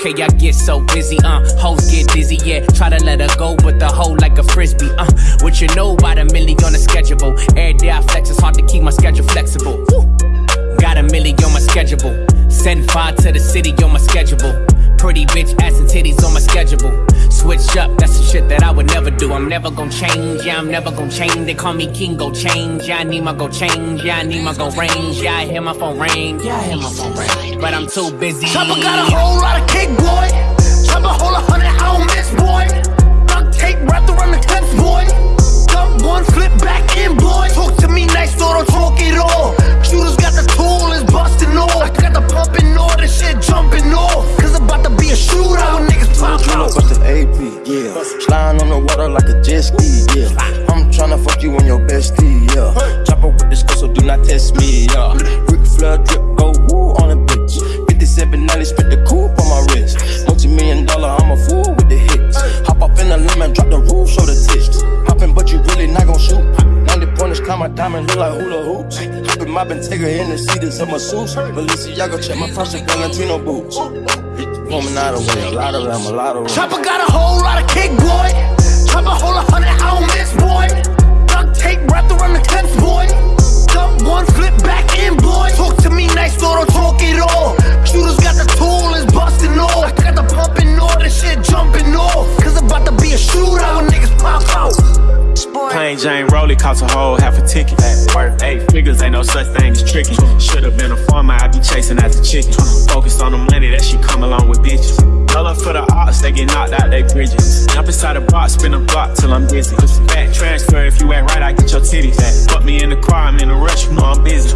Okay, I get so busy, uh, hoes get dizzy, yeah. Try to let her go, but the hoe like a frisbee, uh. What you know about a milli on the schedule? Every day I flex, it's hard to keep my schedule flexible. Woo. Got a milli on my schedule. Send five to the city on my schedule. Pretty bitch ass and titties on my schedule. Switch up, that's the shit that I would never do. I'm never gonna change, yeah, I'm never gonna change. They call me King, go change. Yeah, I need my go change. Yeah, I need my go range. Yeah, I hear my phone ring. Yeah, I hear my phone ring. But I'm too busy. Chopper got a whole lot cake, boy. Hold a hundred, I don't miss, boy. Duct tape wrapped around the clips, boy. Dump one, flip back in, boy. Talk to me nice, so don't talk it all. Shooters got the tool, it's busting off. I got the pumping all, this shit jumping off. Cause about to be a shootout niggas pop out. bust the AP, yeah. Sliding on the water like a jet ski, yeah. I'm tryna fuck you and your bestie, yeah. Chopper with the skull, so do not test me, yeah. Lemon, drop the roof, show the tits. Poppin', but you really not gon' shoot. 90 pointers, climb my diamond, look like hula hoops. Hoppin' mobbin', take in the seat check my Valentino boots. Woman out of way, a lot of them, a lot of them. Chopper got a whole lot of cake, boy. Chopper hold a hundred, I don't miss, boy. Plain Jane Rolly cost a whole half a ticket. Worth eight figures, ain't no such thing as tricky. Should've been a farmer, I'd be chasing after chicken. Focused on the money that she come along with bitches. Her for the odds, they get knocked out they bridges. Jump inside a box, spin a block till I'm dizzy. Back transfer, if you act right, I get your titties. Fuck me in the car, I'm in a rush, you know I'm busy.